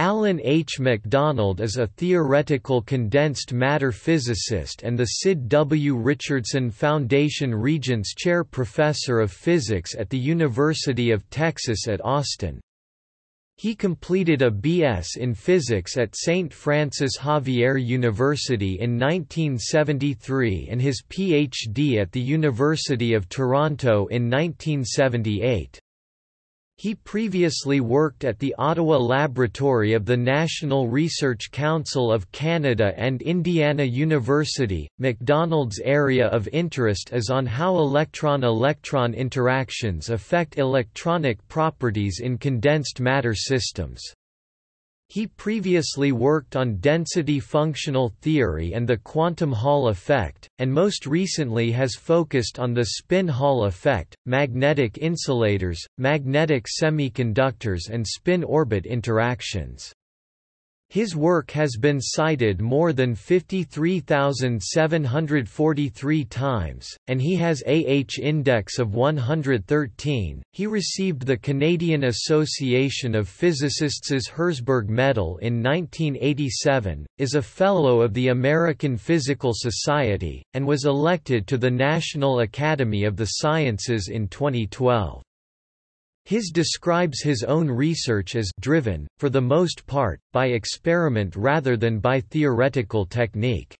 Alan H. MacDonald is a theoretical condensed matter physicist and the Sid W. Richardson Foundation Regents Chair Professor of Physics at the University of Texas at Austin. He completed a B.S. in physics at St. Francis Xavier University in 1973 and his Ph.D. at the University of Toronto in 1978. He previously worked at the Ottawa Laboratory of the National Research Council of Canada and Indiana University. MacDonald's area of interest is on how electron electron interactions affect electronic properties in condensed matter systems. He previously worked on density functional theory and the quantum Hall effect, and most recently has focused on the spin Hall effect, magnetic insulators, magnetic semiconductors and spin-orbit interactions. His work has been cited more than 53,743 times, and he has AH index of 113. He received the Canadian Association of Physicists' Herzberg Medal in 1987, is a Fellow of the American Physical Society, and was elected to the National Academy of the Sciences in 2012. His describes his own research as driven, for the most part, by experiment rather than by theoretical technique.